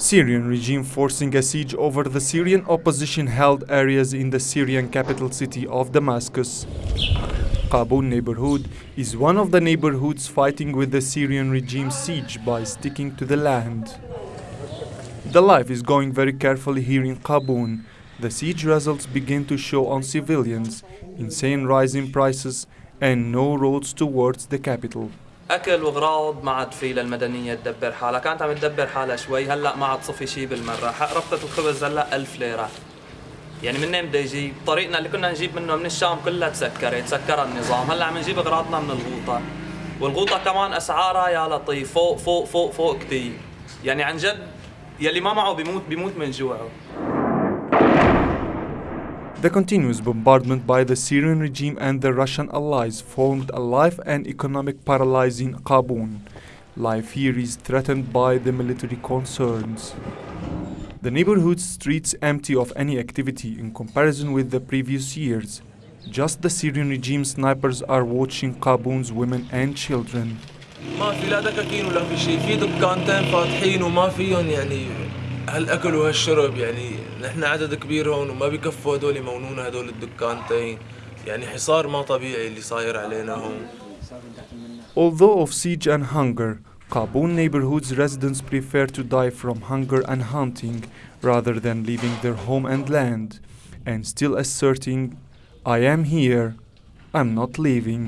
Syrian regime forcing a siege over the Syrian opposition-held areas in the Syrian capital city of Damascus. Qaboun neighborhood is one of the neighborhoods fighting with the Syrian regime siege by sticking to the land. The life is going very carefully here in Qaboun. The siege results begin to show on civilians, insane rise in prices and no roads towards the capital. أكل وغراض ما عاد في للمدنية تدبر حالها. كانت عم تدبر حالها شوي. هلأ ما عاد صفي شيء بالمرة. حق ربطة الخبز هلأ 1000 ليرة. يعني منين بده يجي؟ طريقنا اللي كنا نجيب منه من الشام كلها تسكرت سكر النظام. هلأ عم نجيب أغراضنا من الغوطة. والغوطة كمان أسعارها يا لطيف. فوق فوق فوق فوق كثير يعني عن جد يلي ما معه بيموت بيموت من جوعه. The continuous bombardment by the Syrian regime and the Russian allies formed a life and economic paralysis in Qaboun. Life here is threatened by the military concerns. The neighborhood streets empty of any activity in comparison with the previous years. Just the Syrian regime snipers are watching Qaboun's women and children. هالاكل وهالشرب يعني نحن عدد كبير هون وما بكفوا هدول مونون هدول الدكانتين يعني حصار ما طبيعي اللي صاير علينا هون Although of siege and hunger, Qaboun neighborhoods residents prefer to die from hunger and hunting rather than leaving their home and land, and still asserting, I am here, I'm not leaving.